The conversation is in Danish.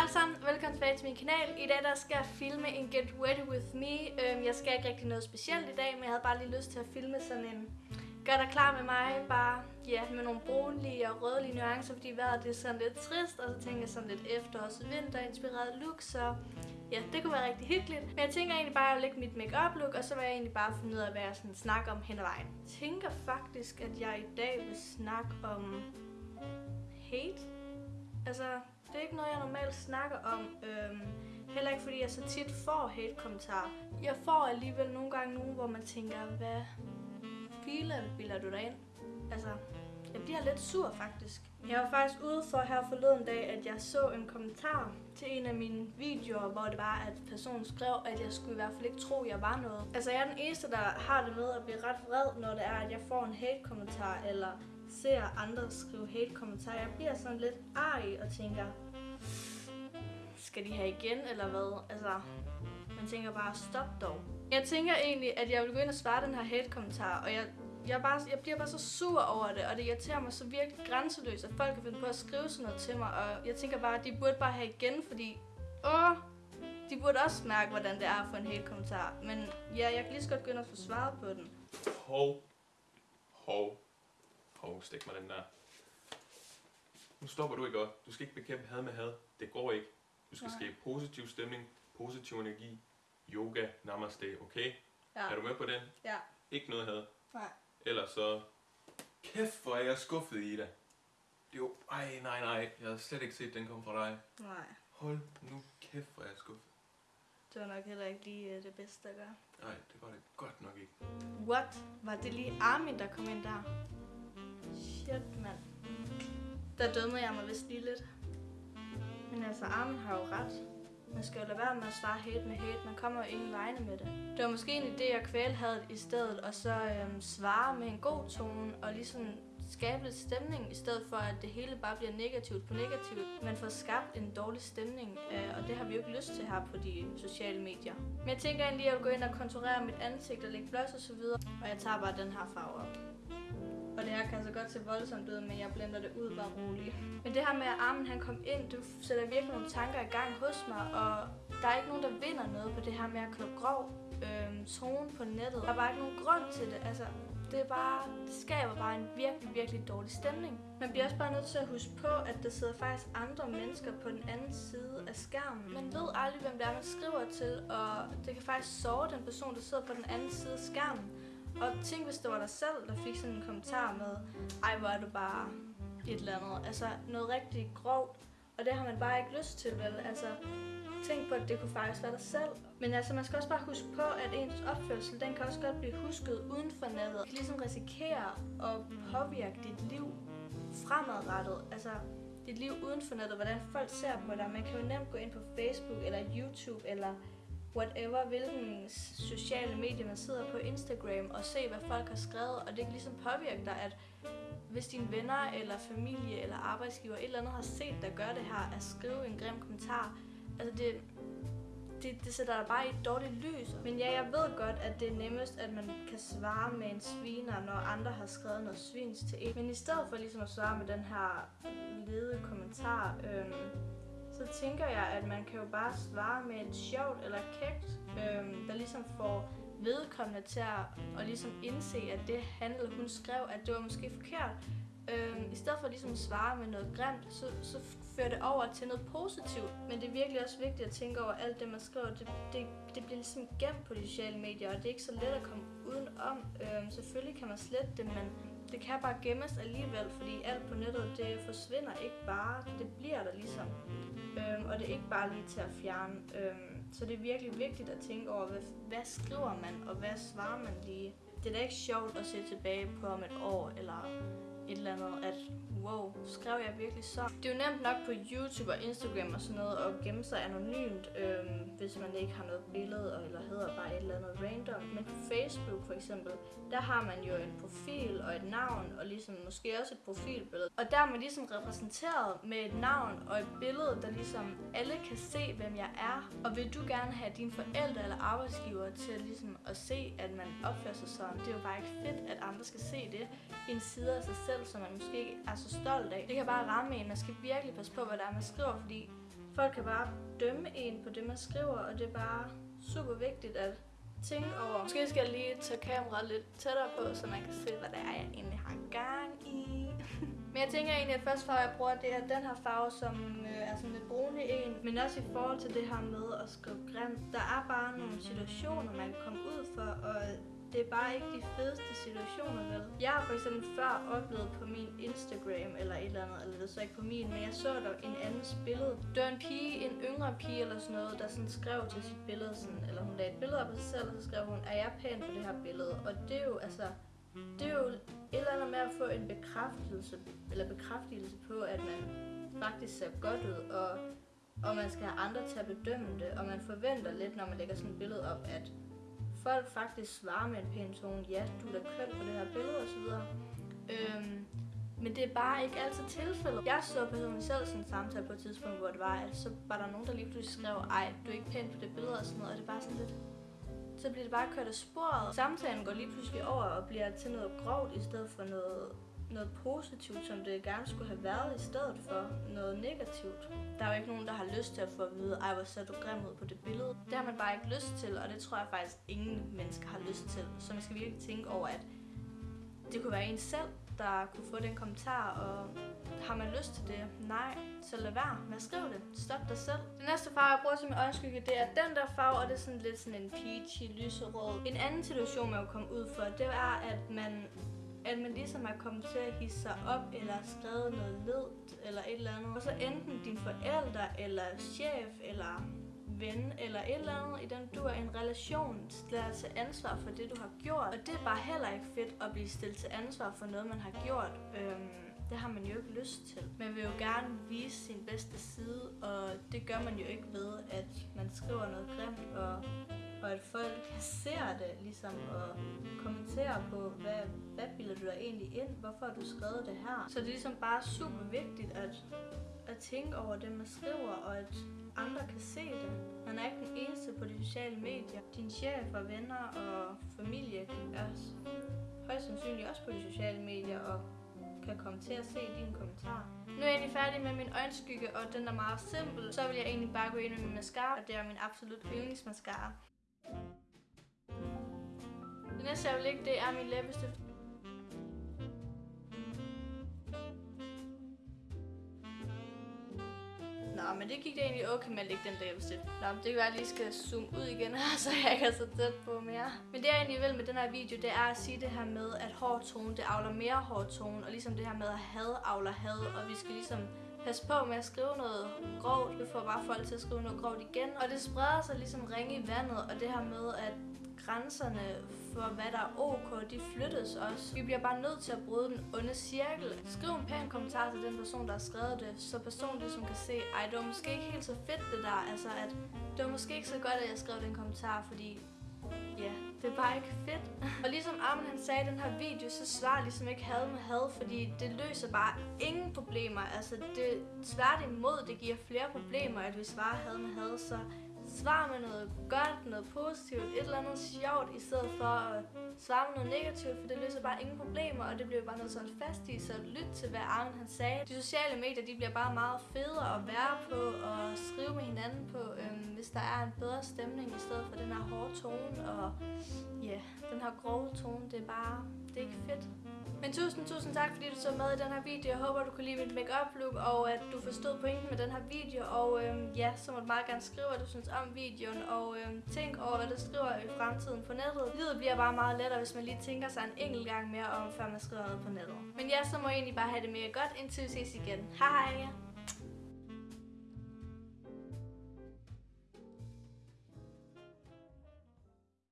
Hej alle sammen, velkommen tilbage til min kanal. I dag der skal jeg filme en Get Ready With Me. Øhm, Jeg skal ikke rigtig noget specielt i dag, men jeg havde bare lige lyst til at filme sådan en Gør dig klar med mig, bare ja, med nogle brunlige og rødlige nuancer, fordi vejret det er sådan lidt trist, og så tænker jeg sådan lidt efterårs- og vinterinspireret look, så ja, det kunne være rigtig hyggeligt. Men jeg tænker egentlig bare at lægge mit makeup look, og så vil jeg egentlig bare finde ud af, hvad jeg sådan snakker om hen ad vejen. Jeg tænker faktisk, at jeg i dag vil snakke om hate. Altså, det er ikke noget, jeg normalt snakker om. Øhm, heller ikke fordi jeg så tit får hate-kommentarer. Jeg får alligevel nogle gange nogen, hvor man tænker, hvad filer bilder du dig ind? Altså, jeg bliver lidt sur faktisk. Jeg var faktisk ude for her forleden dag, at jeg så en kommentar til en af mine videoer, hvor det var, at personen skrev, at jeg skulle i hvert fald ikke tro, at jeg var noget. Altså, jeg er den eneste, der har det med at blive ret vred, når det er, at jeg får en hate-kommentar, eller ser andre skrive hate-kommentarer. Jeg bliver sådan lidt arg og tænker, skal de have igen, eller hvad? Altså, man tænker bare, stop dog. Jeg tænker egentlig, at jeg vil gå ind og svare den her hate-kommentar, og jeg, jeg, bare, jeg bliver bare så sur over det, og det irriterer mig så virkelig grænseløst, at folk kan finde på at skrive sådan noget til mig, og jeg tænker bare, at de burde bare have igen, fordi, åh, de burde også mærke, hvordan det er at få en hate-kommentar. Men ja, jeg kan lige så godt gå ind og få svaret på den. Hov. Hov. Hov, stik mig den der. Nu stopper du ikke godt. Du skal ikke bekæmpe had med had. Det går ikke. Du skal Nej. skabe positiv stemning, positiv energi, yoga, namaste, okay? Ja. Er du med på den? Ja. Ikke noget had. Nej. Ellers så... Kæft, hvor er jeg skuffet i dig. Jo, ej, nej, nej. Jeg havde slet ikke set den komme fra dig. Nej. Hold nu kæft, hvor er jeg skuffet. Det var nok heller ikke lige øh, det bedste at gøre. Nej, det var det godt nok ikke. What? Var det lige Armin, der kom ind der? Shit, mand. Der dømmede jeg mig vist lige lidt. Men altså, Armin har jo ret. Man skal jo lade være med at svare hate med hate. Man kommer jo ingen vegne med det. Det var måske en idé at kvæle hadet i stedet, og så øhm, svare med en god tone, og ligesom skabe lidt stemning, i stedet for at det hele bare bliver negativt på negativt. Man får skabt en dårlig stemning, øh, og det har vi jo ikke lyst til her på de sociale medier. Men jeg tænker egentlig, at jeg vil gå ind og konturere mit ansigt og lægge blush og så videre, og jeg tager bare den her farve op. Og det her kan så godt se voldsomt ud, men jeg blender det ud bare roligt. Men det her med, at armen han kom ind, det sætter virkelig nogle tanker i gang hos mig, og der er ikke nogen, der vinder noget på det her med at klå grov øhm, tone på nettet. Der er bare ikke nogen grund til det. Altså, det er bare, det skaber bare en virkelig, virkelig dårlig stemning. Man bliver også bare nødt til at huske på, at der sidder faktisk andre mennesker på den anden side af skærmen. Man ved aldrig, hvem det er, man skriver til, og det kan faktisk såre den person, der sidder på den anden side af skærmen. Og tænk, hvis det var dig selv, der fik sådan en kommentar med, ej, hvor er du bare et eller andet. Altså, noget rigtig grovt. Og det har man bare ikke lyst til, vel? Altså, tænk på, at det kunne faktisk være dig selv. Men altså, man skal også bare huske på, at ens opførsel, den kan også godt blive husket uden for nettet. Du kan ligesom risikere at påvirke dit liv fremadrettet. Altså, dit liv uden for nettet, hvordan folk ser på dig. Man kan jo nemt gå ind på Facebook eller YouTube eller whatever, hvilken sociale medier man sidder på Instagram og se, hvad folk har skrevet, og det kan ligesom påvirke dig, at hvis dine venner eller familie eller arbejdsgiver et eller andet har set dig gøre det her, at skrive en grim kommentar, altså det, det, det sætter dig bare i et dårligt lys. Men ja, jeg ved godt, at det er nemmest, at man kan svare med en sviner, når andre har skrevet noget svins til en. Men i stedet for ligesom at svare med den her lede kommentar, øhm, så tænker jeg, at man kan jo bare svare med et sjovt eller kægt, øhm, der ligesom får vedkommende til at og ligesom indse, at det han eller hun skrev, at det var måske forkert. Øhm, I stedet for ligesom at svare med noget grimt, så, så fører det over til noget positivt. Men det er virkelig også vigtigt at tænke over alt det, man skriver. Det, det, det bliver ligesom gemt på de sociale medier, og det er ikke så let at komme udenom. Øhm, selvfølgelig kan man slette det, men det kan bare gemmes alligevel, fordi alt på nettet, det forsvinder ikke bare. Det bliver der ligesom. Øhm, og det er ikke bare lige til at fjerne. Øhm, så det er virkelig vigtigt at tænke over, hvad, hvad skriver man, og hvad svarer man lige. Det er da ikke sjovt at se tilbage på om et år, eller et eller andet, at wow, skrev jeg virkelig så? Det er jo nemt nok på YouTube og Instagram og sådan noget at gemme sig anonymt, øhm, hvis man ikke har noget billede eller hedder bare et eller andet random. Men på Facebook for eksempel, der har man jo en profil og et navn, og ligesom måske også et profilbillede. Og der er man ligesom repræsenteret med et navn og et billede, der ligesom alle kan se, hvem jeg er. Og vil du gerne have dine forældre eller arbejdsgiver til ligesom at se, at man opfører sig sådan, det er jo bare ikke fedt, at andre skal se det. En side af sig selv, som man måske ikke er så stolt af. Det kan bare ramme en. Man skal virkelig passe på, hvad der er, man skriver, fordi folk kan bare dømme en på det, man skriver, og det er bare super vigtigt at tænke over. Måske skal jeg lige tage kameraet lidt tættere på, så man kan se, hvad det er, jeg egentlig har gang i. Men jeg tænker egentlig, at første farve, jeg bruger, det er den her farve, som øh, er sådan lidt brunlig en. Men også i forhold til det her med at skrive grimt. Der er bare nogle situationer, man kan komme ud for, og det er bare ikke de fedeste situationer, vel? Jeg har for eksempel før oplevet på min Instagram eller et eller andet, eller det er så ikke på min, men jeg så der en andens billede. Det var en pige, en yngre pige eller sådan noget, der sådan skrev til sit billede, sådan, eller hun lagde et billede op af sig selv, og så skrev hun, er jeg pæn på det her billede? Og det er jo altså, det er jo et eller andet med at få en bekræftelse, eller bekræftelse på, at man faktisk ser godt ud, og, og man skal have andre til at bedømme det, og man forventer lidt, når man lægger sådan et billede op, at folk faktisk svarer med en pæn tone, ja, du er da køn på det her billede osv. Øhm, men det er bare ikke altid tilfældet. Jeg så personligt selv sådan en samtale på et tidspunkt, hvor det var, at så var der nogen, der lige pludselig skrev, ej, du er ikke pæn på det billede og sådan noget, og det er bare sådan lidt, så bliver det bare kørt af sporet. Samtalen går lige pludselig over og bliver til noget grovt i stedet for noget noget positivt, som det gerne skulle have været, i stedet for noget negativt. Der er jo ikke nogen, der har lyst til at få at vide, ej, hvor ser du grim ud på det billede. Det har man bare ikke lyst til, og det tror jeg faktisk ingen mennesker har lyst til. Så man skal virkelig tænke over, at det kunne være en selv, der kunne få den kommentar, og har man lyst til det? Nej, så lad være med at skrive det. Stop dig selv. Den næste farve, jeg bruger som øjenskygge, det er den der farve, og det er sådan lidt sådan en peachy, lyserød. En anden situation, man kunne komme ud for, det er, at man at man ligesom er kommet til at hisse sig op, eller skrevet noget ledt, eller et eller andet. Og så enten din forældre, eller chef, eller ven, eller et eller andet, i den du er i en relation, lader til ansvar for det, du har gjort. Og det er bare heller ikke fedt at blive stillet til ansvar for noget, man har gjort. Øhm, det har man jo ikke lyst til. Man vil jo gerne vise sin bedste side, og det gør man jo ikke ved, at man skriver noget grimt og og at folk ser det, ligesom, og kommenterer på, hvad, hvad bilder du dig egentlig ind, hvorfor har du skrevet det her. Så det er ligesom bare super vigtigt at, at tænke over det, man skriver, og at andre kan se det. Man er ikke den eneste på de sociale medier. Din chef og venner og familie er højst sandsynligt også på de sociale medier, og kan komme til at se dine kommentarer. Nu er jeg egentlig færdig med min øjenskygge, og den er meget simpel. Så vil jeg egentlig bare gå ind med min mascara, og det er min absolut yndlingsmascara. Det næste jeg vil lægge, det er min læbestift. Det gik det egentlig okay med at lægge den læbestift. Nå, det kan være, at jeg lige skal zoome ud igen her, så jeg ikke er så tæt på mere. Men det jeg egentlig vil med den her video, det er at sige det her med, at hård tone, det avler mere hård tone. Og ligesom det her med at had avler had, og vi skal ligesom passe på med at skrive noget grovt. Vi får bare folk til at skrive noget grovt igen. Og det spreder sig ligesom ringe i vandet, og det her med, at grænserne for, hvad der er ok, de flyttes også. Vi bliver bare nødt til at bryde den onde cirkel. Skriv en pæn kommentar til den person, der har skrevet det, så personen ligesom kan se, ej, det var måske ikke helt så fedt det der, altså at det var måske ikke så godt, at jeg skrev den kommentar, fordi ja, det er bare ikke fedt. og ligesom Armin han sagde i den her video, så svarer ligesom ikke had med had, fordi det løser bare ingen problemer. Altså det tværtimod, det giver flere problemer, at vi svarer had med had, så Svar med noget godt, noget positivt, et eller andet sjovt, i stedet for at svare med noget negativt, for det løser bare ingen problemer, og det bliver bare noget sådan fast i, så lyt til, hvad Arne han sagde. De sociale medier, de bliver bare meget federe at være på og skrive med hinanden på, øhm, hvis der er en bedre stemning, i stedet for den her hårde tone, og ja, yeah, den her grove tone, det er bare, det er ikke fedt. Men tusind, tusind tak, fordi du så med i den her video. Jeg håber, du kunne lide mit makeup look, og at du forstod pointen med den her video. Og øhm, ja, så må du meget gerne skrive, hvad du synes om videoen, og øhm, tænk over, hvad du skriver i fremtiden på nettet. Livet bliver bare meget lettere, hvis man lige tænker sig en enkelt gang mere om, før man skriver noget på nettet. Men ja, så må jeg egentlig bare have det mere godt, indtil vi ses igen. Hej hej!